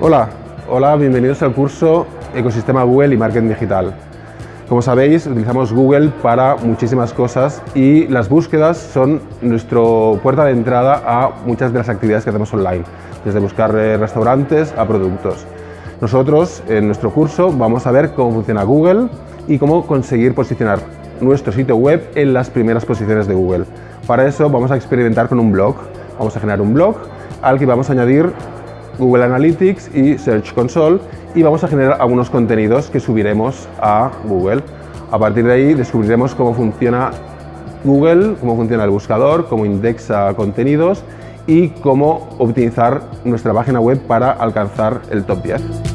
Hola, hola, bienvenidos al curso Ecosistema Google y Marketing Digital. Como sabéis, utilizamos Google para muchísimas cosas y las búsquedas son nuestra puerta de entrada a muchas de las actividades que hacemos online, desde buscar eh, restaurantes a productos. Nosotros, en nuestro curso, vamos a ver cómo funciona Google y cómo conseguir posicionar nuestro sitio web en las primeras posiciones de Google. Para eso vamos a experimentar con un blog. Vamos a generar un blog al que vamos a añadir Google Analytics y Search Console y vamos a generar algunos contenidos que subiremos a Google. A partir de ahí descubriremos cómo funciona Google, cómo funciona el buscador, cómo indexa contenidos y cómo optimizar nuestra página web para alcanzar el top 10.